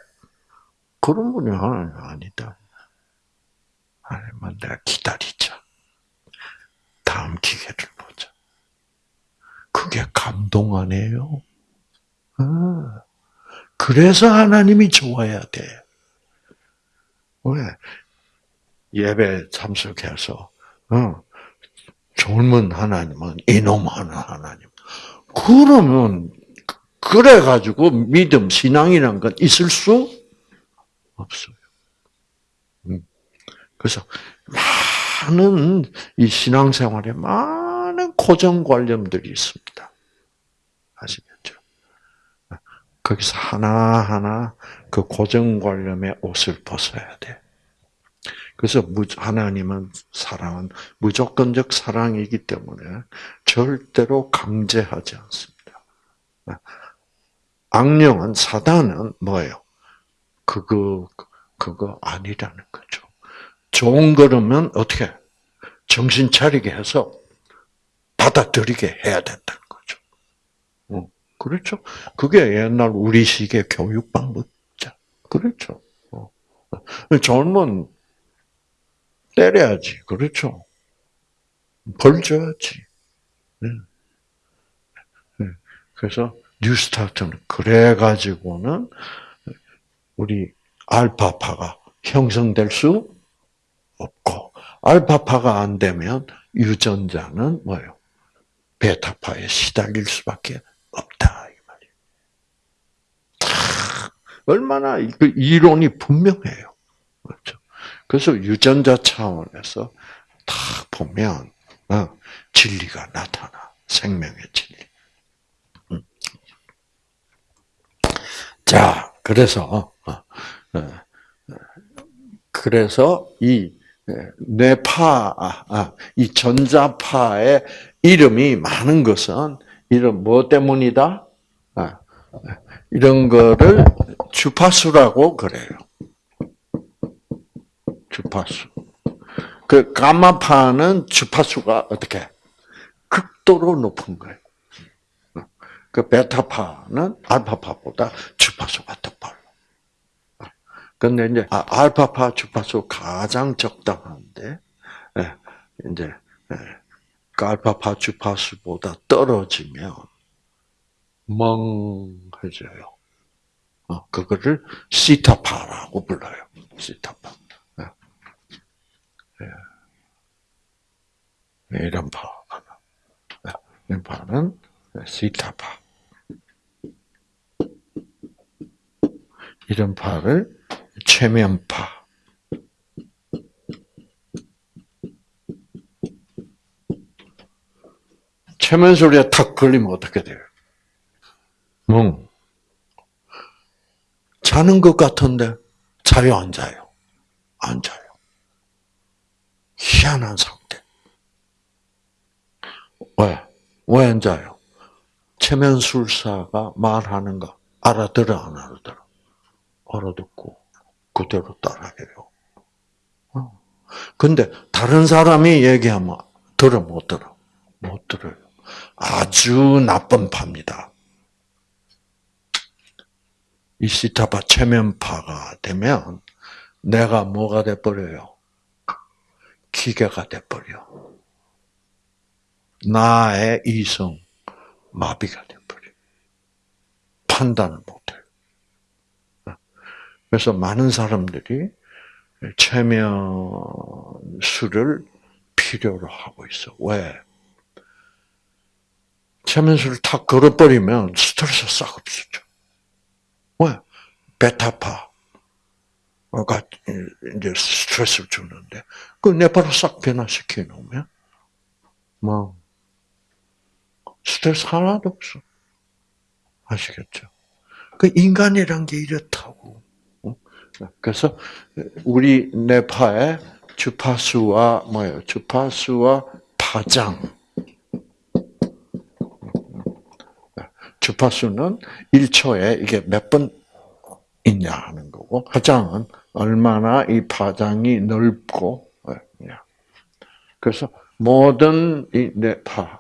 그런 분이 하나님 아니다. 하나님은 내가 기다리자. 다음 기회를 보자. 그게 감동 아니에요? 아, 그래서 하나님이 좋아야 돼. 왜? 예배 참석해서, 어, 젊은 하나님은 이놈 하는 하나님. 그러면 그래 가지고 믿음 신앙이란 건 있을 수 없어요. 음. 그래서 많은 이 신앙생활에 많은 고정관념들이 있습니다. 아시겠죠? 거기서 하나하나 그 고정관념의 옷을 벗어야 돼. 그래서 하나님은 사랑은 무조건적 사랑이기 때문에 절대로 강제하지 않습니다. 악령은 사단은 뭐예요? 그거 그거 아니라는 거죠. 좋은 거라면 어떻게 정신 차리게 해서 받아들이게 해야 된다는 거죠. 어, 그렇죠? 그게 옛날 우리식의 교육 방법이죠. 그렇죠. 어. 젊은 때려야지. 그렇죠. 벌 줘야지. 네. 네. 그래서 뉴스타트는 그래 가지고는 우리 알파파가 형성될 수 없고, 알파파가 안 되면 유전자는 뭐예요? 베타파에 시달릴 수밖에 없다. 이 말이에요. 얼마나 그 이론이 분명해요. 그렇죠? 그래서 유전자 차원에서 다 보면 어, 진리가 나타나 생명의 진리. 음. 자, 그래서 어, 어, 그래서 이 뇌파, 아, 아, 이 전자파의 이름이 많은 것은 이런 뭐 때문이다? 아, 이런 거를 주파수라고 그래요. 주파수. 그 가마파는 주파수가 어떻게 극도로 높은 거예요. 그 베타파는 알파파보다 주파수가 더 빨라. 근데 이제 아, 알파파 주파수 가장 적당한데 예, 이제 예, 그 알파파 주파수보다 떨어지면 멍해져요. 어, 그거를 시타파라고 불러요. 시타파. 예. 이런 파. 이 파는 시타파. 이런 파를 최면파. 최면 소리에 탁 걸리면 어떻게 돼요? 멍. 자는 것 같은데 자요 안 자요? 안 자요. 희한한 상태. 왜? 왜 안 자요? 체면술사가 말하는 거 알아들어 안 알아들어? 알아듣고 그대로 따라해요. 어. 근데 다른 사람이 얘기하면 들어 못 들어? 못 들어요. 아주 나쁜 파입니다. 이 시타파 체면파가 되면 내가 뭐가 돼버려요? 기계가 돼버려. 나의 이성 마비가 돼버려. 판단을 못해. 그래서 많은 사람들이 최면술을 필요로 하고 있어. 왜? 최면술을 탁 걸어버리면 스트레스 싹 없어져. 왜? 베타파, 가 이제 스트레스를 주는데 그 뇌파를 싹 변화시켜 놓으면 뭐 스트레스 하나도 없어. 아시겠죠? 그 인간이란 게 이렇다고. 어? 그래서 우리 뇌파의 주파수와 뭐예요? 주파수와 파장. 주파수는 1초에 이게 몇 번 있냐 하는 거고 파장은 얼마나 이 파장이 넓고 예, 그래서 모든 이 뇌파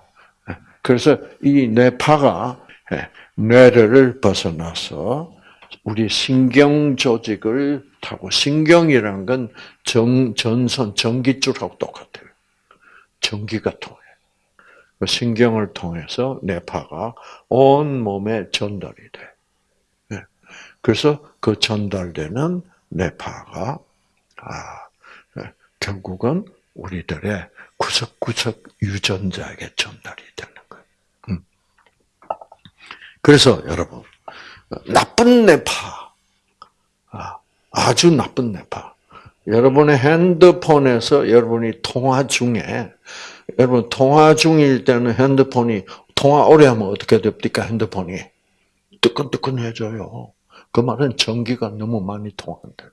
예, 그래서 이 뇌파가 예, 뇌를 벗어나서 우리 신경 조직을 타고 신경이라는 건 정, 전선 전기줄하고 똑같아요. 전기가 통해. 그 신경을 통해서 뇌파가 온 몸에 전달이 돼. 그래서 그 전달되는 뇌파가 아, 결국은 우리들의 구석구석 유전자에게 전달이 되는 거예요. 음. 그래서 여러분 나쁜 뇌파, 아, 아주 나쁜 뇌파. 여러분의 핸드폰에서 여러분이 통화 중에 여러분 통화 중일 때는 핸드폰이 통화 오래 하면 어떻게 됩니까? 핸드폰이 뜨끈뜨끈해져요. 그 말은 전기가 너무 많이 통한다.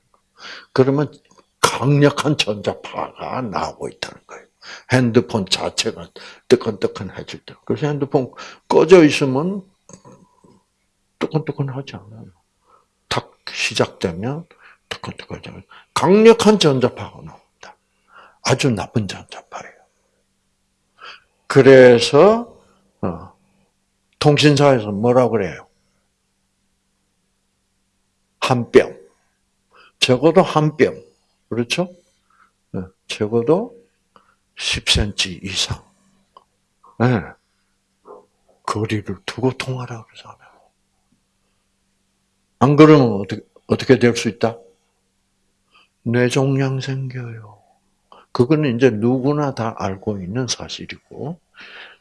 그러면 강력한 전자파가 나오고 있다는 거예요. 핸드폰 자체가 뜨끈뜨끈해질 때. 그래서 핸드폰 꺼져 있으면 뜨끈뜨끈하지 않아요. 탁 시작되면 뜨끈뜨끈하죠. 강력한 전자파가 나옵니다. 아주 나쁜 전자파예요. 그래서 어, 통신사에서 뭐라 그래요? 한 뼘. 적어도 한 뼘. 그렇죠? 네, 적어도 10cm 이상. 네. 거리를 두고 통하라 그러잖아요. 안 그러면 어떻게, 어떻게 될 수 있다? 뇌종양 생겨요. 그거는 이제 누구나 다 알고 있는 사실이고,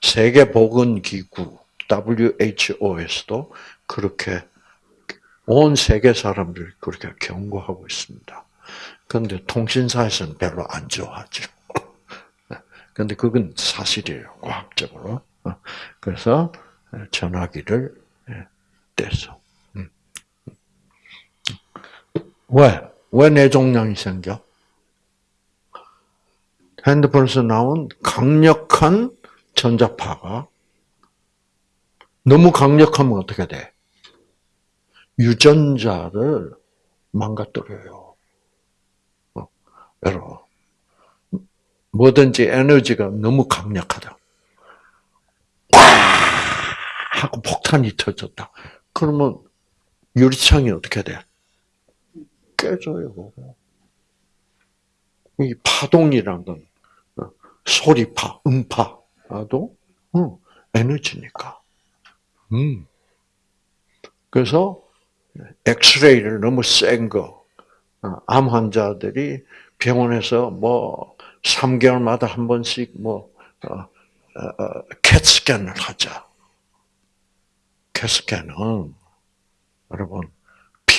세계보건기구, WHO에서도 그렇게 온 세계 사람들 그렇게 경고하고 있습니다. 그런데 통신사에서는 별로 안 좋아하죠. [laughs] 근데 그건 사실이에요. 과학적으로. 그래서 전화기를 떼서. 음. 왜? 왜 뇌종양이 생겨? 핸드폰에서 나온 강력한 전자파가 너무 강력하면 어떻게 돼? 유전자를 망가뜨려요. 어, 여러분, 뭐든지 에너지가 너무 강력하다. 와! 하고 폭탄이 터졌다. 그러면 유리창이 어떻게 돼? 깨져요. 이 파동이라는 건 어, 소리파, 음파도 어, 에너지니까. 음. 그래서 엑스레이를 너무 센 거, 어, 암 환자들이 병원에서 뭐 3개월마다 한 번씩 뭐 어, 어, 어, 캣스캔을 하자. 캣스캔은 여러분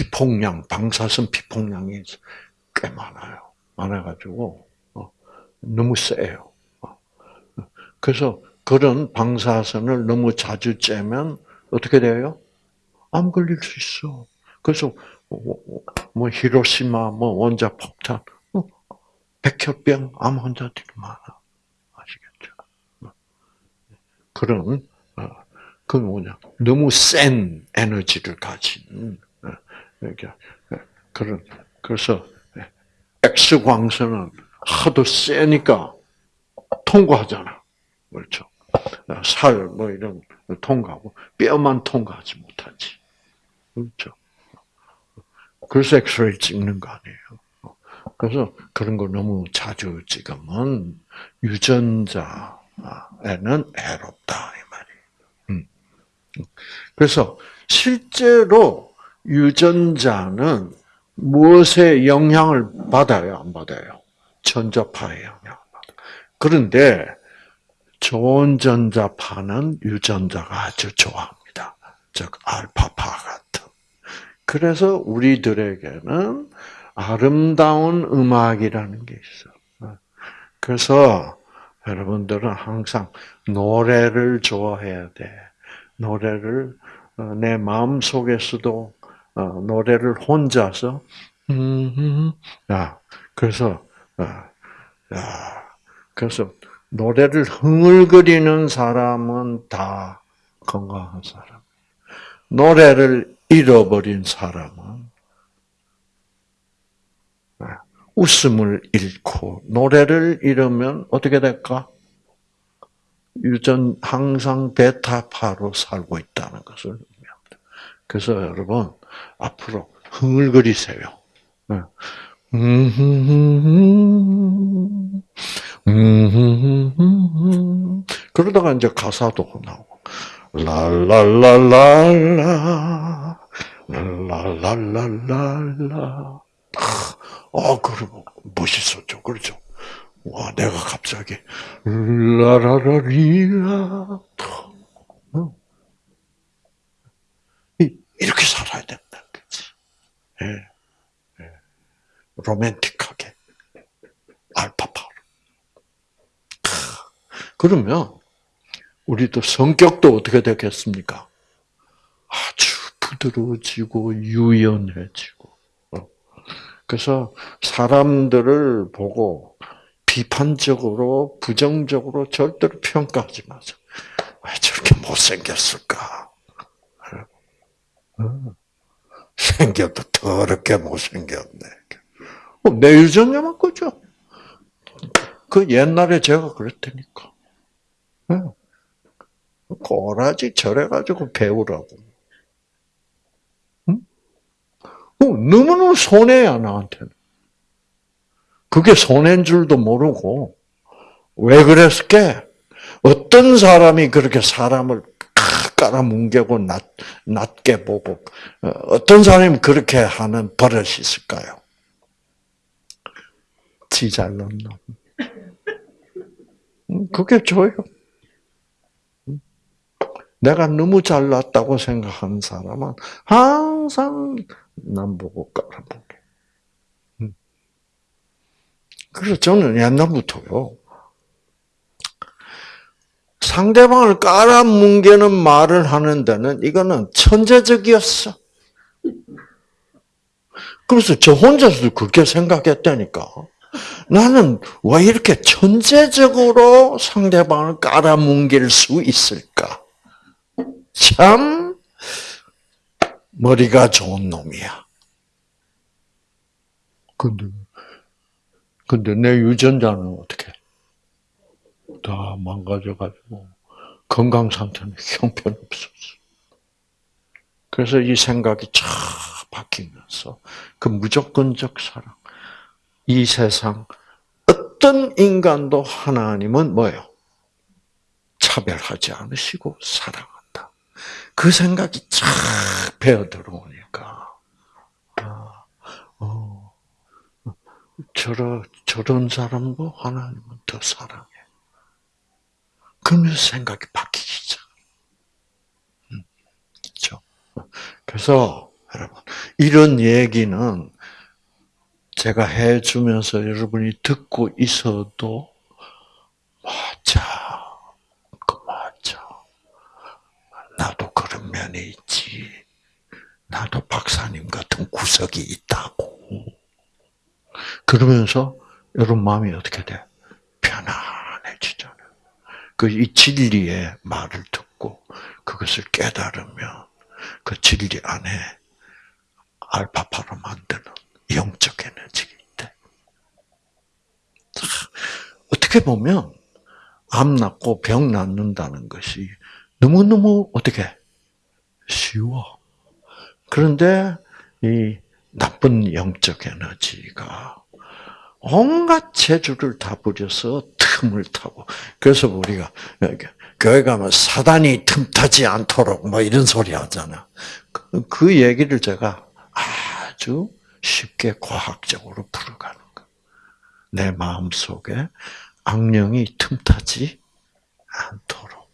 피폭량, 방사선 피폭량이 꽤 많아요. 많아가지고 어, 너무 세요. 어. 그래서 그런 방사선을 너무 자주 쬐면 어떻게 돼요? 암 걸릴 수 있어. 그래서 뭐 히로시마 뭐 원자 폭탄 백혈병 암 환자들이 많아. 아시겠죠? 그런 그 뭐냐 너무 센 에너지를 가진 그러니까 그런 그래서 X 광선은 하도 세니까 통과하잖아. 그렇죠? 살 뭐 이런 통과하고 뼈만 통과하지 못하지. 그렇죠? 그래서 엑스레이 찍는 거 아니에요. 그래서 그런 거 너무 자주 찍으면 유전자에는 해롭다 이 말이에요. 음. 그래서 실제로 유전자는 무엇에 영향을 받아요, 안 받아요? 전자파의 영향을 받아. 그런데 좋은 전자파는 유전자가 아주 좋아합니다. 즉 알파파 같은. 그래서 우리들에게는 아름다운 음악이라는 게 있어. 그래서 여러분들은 항상 노래를 좋아해야 돼. 노래를 어, 내 마음 속에서도 어, 노래를 혼자서 야 그래서 어, 야 그래서 노래를 흥얼거리는 사람은 다 건강한 사람. 노래를 잃어버린 사람은 웃음을 잃고 노래를 잃으면 어떻게 될까? 유전 항상 베타파로 살고 있다는 것을. 그래서 여러분 앞으로 흥얼거리세요. 네. 그러다가 이제 가사도 나오고 랄랄랄랄라 랄랄랄랄라 아, 그리고 멋있었죠. 그렇죠. 와, 내가 갑자기 라라라리라 어? 이렇게 살아야 된다, 그지? 예, 예. 로맨틱하게 알파파로. 그러면 우리도 성격도 어떻게 되겠습니까? 아주 부드러워지고 유연해지고. 어. 그래서 사람들을 보고 비판적으로, 부정적으로 절대로 평가하지 마세요. 왜 저렇게 못생겼을까? 어. 생겨도 더럽게 못생겼네. 어, 내 유전자만 거죠. 그 옛날에 제가 그랬다니까. 꼬라지 절해가지고 배우라고. 응? 어, 너무너무 손해야, 나한테는. 그게 손해인 줄도 모르고, 왜 그랬을게? 어떤 사람이 그렇게 사람을 깔아 뭉개고 낮, 낮게 보고, 어, 어떤 사람이 그렇게 하는 버릇이 있을까요? 지 잘난 놈. 그게 줘요. 내가 너무 잘났다고 생각하는 사람은 항상 남 보고 깔아보게. 그래서 저는 옛날부터요. 상대방을 깔아뭉개는 말을 하는 데는 이거는 천재적이었어. 그래서 저 혼자서도 그렇게 생각했다니까. 나는 왜 이렇게 천재적으로 상대방을 깔아뭉갤 수 있을까? 참 머리가 좋은 놈이야. 근데 근데 내 유전자는 어떻게? 다 망가져가지고 건강 상태는 [laughs] 형편없었어. 그래서 이 생각이 쫙 바뀌면서 그 무조건적 사랑, 이 세상 어떤 인간도 하나님은 뭐예요? 차별하지 않으시고 사랑한다. 그 생각이 쫙 배어 들어오니까, 아, 어, 저런, 저런 사람도 하나님은 더 사랑해. 그러면서 생각이 바뀌기 시작. 음, 그렇죠? 그래서 여러분 이런 얘기는 제가 해주면서 여러분이 듣고 있어도 맞아, 그 맞아. 나도 그런 면이 있지. 나도 박사님 같은 구석이 있다고. 그러면서 여러분 마음이 어떻게 돼? 그 이 진리의 말을 듣고 그것을 깨달으면 그 진리 안에 알파파로 만드는 영적 에너지가 있대. 어떻게 보면 암 낫고 병 낫는다는 것이 너무너무 어떻게 쉬워. 그런데 이 나쁜 영적 에너지가 온갖 재주를 다 부려서 틈을 타고 그래서 우리가 교회 가면 사단이 틈타지 않도록 뭐 이런 소리 하잖아. 그, 그 얘기를 제가 아주 쉽게 과학적으로 풀어가는 거. 내 마음 속에 악령이 틈타지 않도록.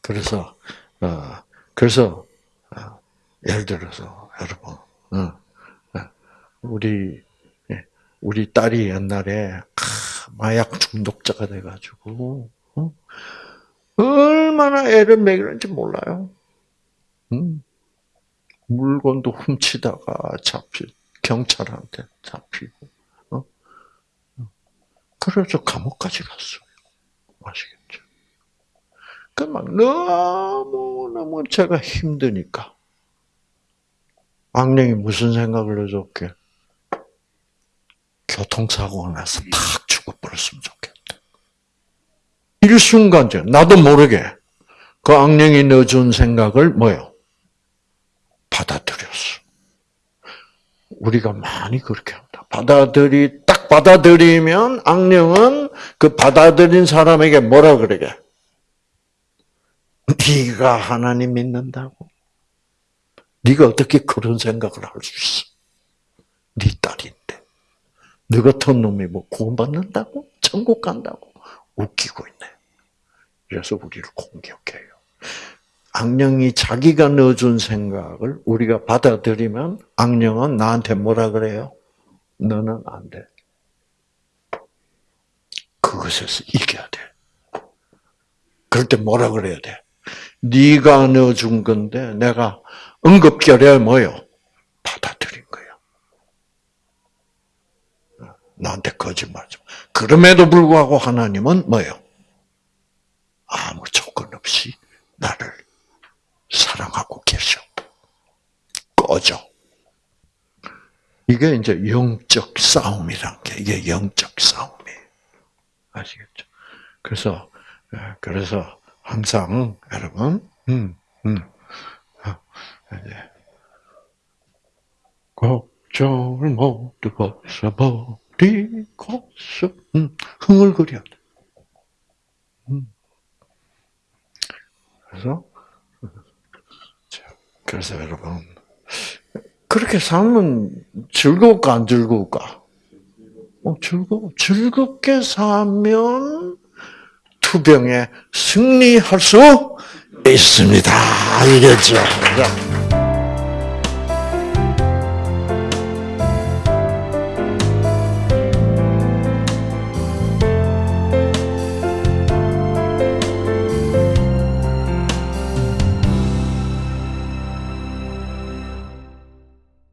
그래서 어 그래서 어, 예를 들어서 여러분, 어, 어, 우리 예, 우리 딸이 옛날에 마약 중독자가 돼가지고 얼마나 애를 먹이는지 몰라요. 음. 물건도 훔치다가 잡히 경찰한테 잡히고 어? 그래서 감옥까지 갔어요. 아시겠죠? 그막 너무 너무 제가 힘드니까 악령이 무슨 생각을 해줬게? 교통사고가 나서 탁 죽어버렸으면 좋겠다. 일순간적 나도 모르게 그 악령이 넣어준 생각을 뭐요? 받아들였어. 우리가 많이 그렇게 합니다. 받아들이, 딱 받아들이면 악령은 그 받아들인 사람에게 뭐라 그러게? 네가 하나님 믿는다고? 네가 어떻게 그런 생각을 할 수 있어? 네 딸인데. 너 같은 놈이 뭐 구원받는다고? 천국 간다고? 웃기고 있네. 그래서 우리를 공격해요. 악령이 자기가 넣어준 생각을 우리가 받아들이면 악령은 나한테 뭐라 그래요? 너는 안 돼. 그것에서 이겨야 돼. 그럴 때 뭐라 그래야 돼? 네가 넣어준 건데 내가 응급결에 뭐요? 받아들인 거야. 나한테 거짓말 좀. 그럼에도 불구하고 하나님은 뭐요? 아무 조건 없이 나를 사랑하고 계셔. 꺼져. 이게 이제 영적 싸움이란 게 이게 영적 싸움이에요. 아시겠죠? 그래서 예, 그래서 항상 여러분, 음, 음, 어, 이제 걱정을 모두 벗어버 리고서 음, 흥얼거려. 음. 그래서 자, 그래서 여러분 그렇게 살면 즐거울까 안 즐거울까? 어, 즐거워. 즐겁게 살면 투병에 승리할 수 있습니다. 알겠죠?